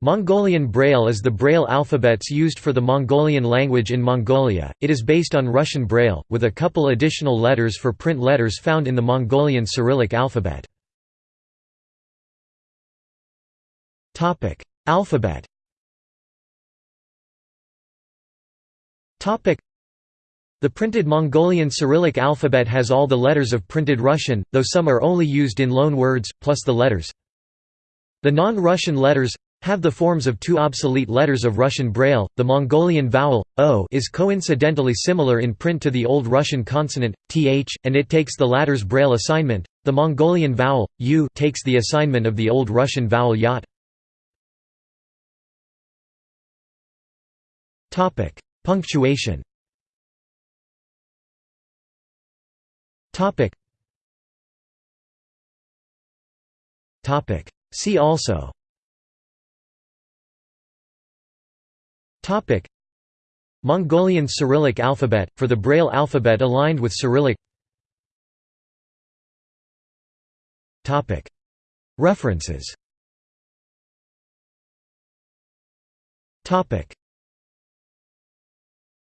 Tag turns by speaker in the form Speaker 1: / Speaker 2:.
Speaker 1: Mongolian Braille is the Braille alphabets used for the Mongolian language in Mongolia. It is based on Russian Braille, with a couple additional letters for print letters found in the Mongolian Cyrillic alphabet. Topic: Alphabet. Topic: The printed Mongolian Cyrillic alphabet has all the letters of printed Russian, though some are only used in loan words plus the letters. The non-Russian letters have the forms of two obsolete letters of Russian Braille. The Mongolian vowel o is coincidentally similar in print to the Old Russian consonant th, and it takes the latter's Braille assignment. The Mongolian vowel u takes the assignment of the Old Russian vowel yat. Punctuation. See also. Mongolian Cyrillic alphabet, for the Braille alphabet aligned with Cyrillic. Topic. References